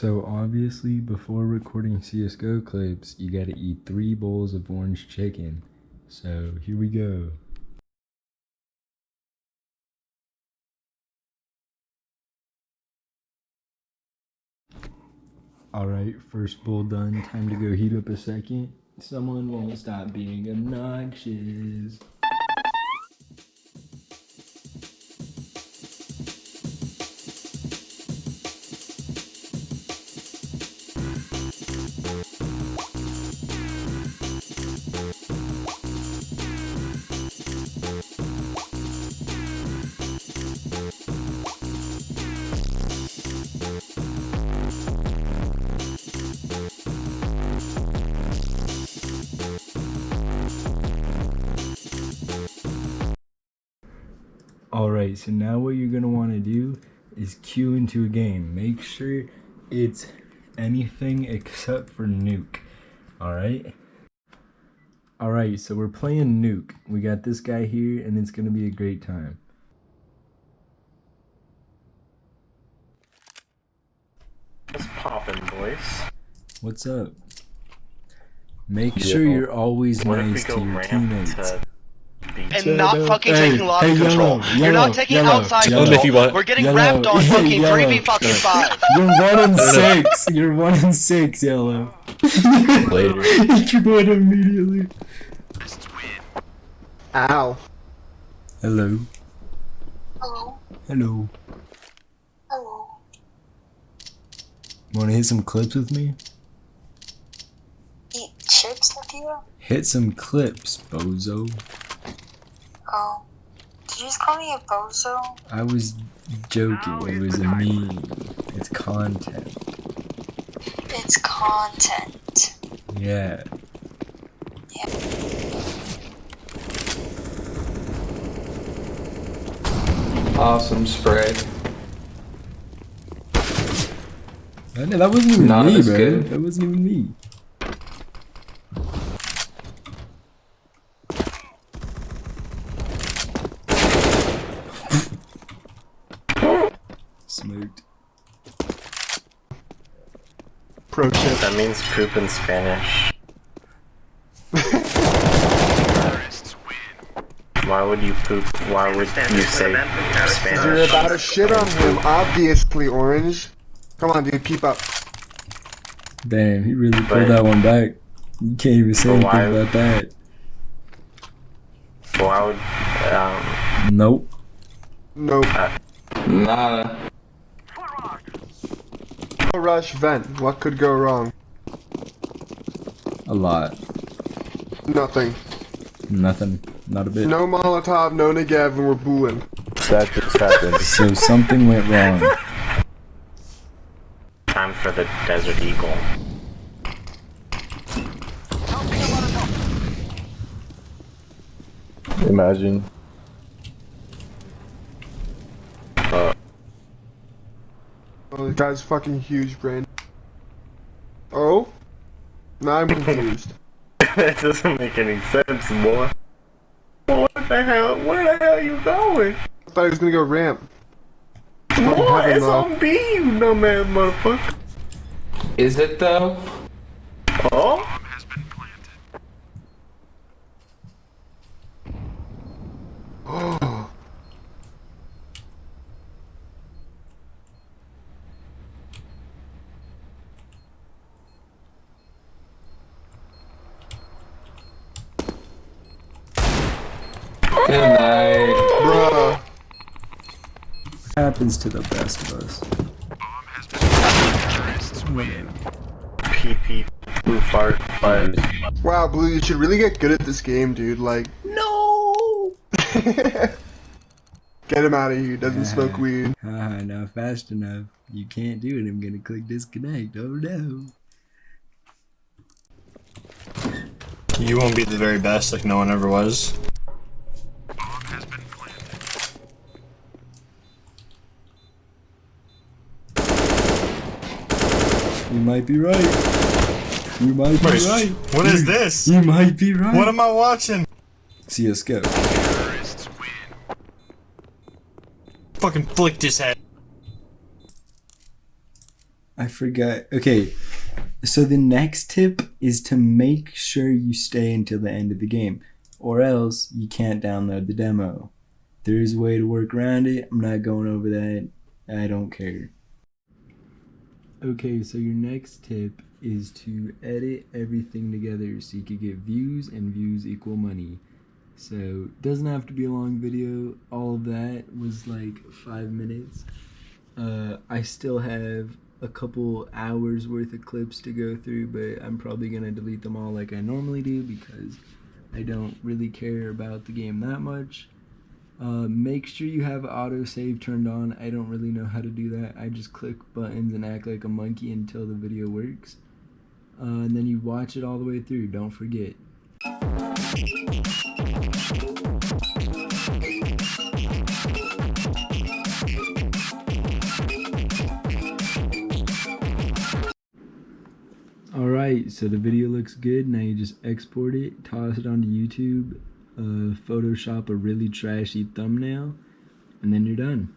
So obviously, before recording CSGO clips, you gotta eat three bowls of orange chicken. So here we go. Alright, first bowl done. Time to go heat up a second. Someone won't stop being obnoxious. Alright, so now what you're gonna want to do is queue into a game. Make sure it's anything except for nuke. Alright? Alright, so we're playing nuke. We got this guy here, and it's gonna be a great time. What's poppin', boys? What's up? Make Yeah. sure you're always What nice to your teammates. to? And not fucking Hey, taking lobby hey, control. yellow, You're yellow, not taking yellow, outside yellow. control. If you want- We're getting Yellow, ramped on fucking yellow. three v fucking five. You're one in no. six. You're one in six, yellow. Later. you won immediately. Ow. Hello. Hello. Hello. Hello. Want to hit some clips with me? Eat chips with you? Hit some clips, bozo. Oh. Did you just call me a bozo? I was joking. Oh, it was a meme. It's content. It's content. Yeah. Awesome spray. I know, that wasn't even Not me, as bro. good. That wasn't even me. Smoked. Pro tip. That means poop in Spanish. Why would you poop? Why would you say You're about to shit on him, obviously, Orange. Come on, dude, keep up. Damn, he really But- pulled that one back. You can't even say anything why- about that. Why would um? Nope. Nope. Nada. No rush vent. What could go wrong? A lot. Nothing. Nothing. Not a bit. No Molotov, no Negev, and we're booing. That just happened. So something went wrong. Time for the Desert Eagle. Imagine. Oh, this guy's fucking huge brain. Oh? Now I'm confused. that doesn't make any sense, boy. What the hell? Where the hell are you going? I thought he was gonna go ramp. What? heaven, It's though. on B, you dumbass motherfucker. Is it though? Oh? Good night. Bruh. Happens to the best of us. PP blue fart, but Wow, Blue, you should really get good at this game, dude. Like, no. get him out of here. Doesn't smoke weed. Haha, not fast enough. You can't do it. I'm gonna click disconnect. Oh no. You won't be the very best like no one ever was. You might be right. You might be Wait, right. what is this? You might be right. What am I watching? CSGO. Fucking flicked his head. I forgot. Okay, so the next tip is to make sure you stay until the end of the game, or else you can't download the demo. There is a way to work around it. I'm not going over that. I don't care. Okay, so your next tip is to edit everything together so you could get views and views equal money. So it doesn't have to be a long video. All of that was like five minutes. Uh, I still have a couple hours worth of clips to go through, but I'm probably gonna delete them all like I normally do because I don't really care about the game that much. Uh, make sure you have autosave turned on. I don't really know how to do that. I just click buttons and act like a monkey until the video works. Uh, and then you watch it all the way through. Don't forget. Alright, so the video looks good. Now you just export it, toss it onto YouTube, uh, Photoshop a really trashy thumbnail, and then you're done.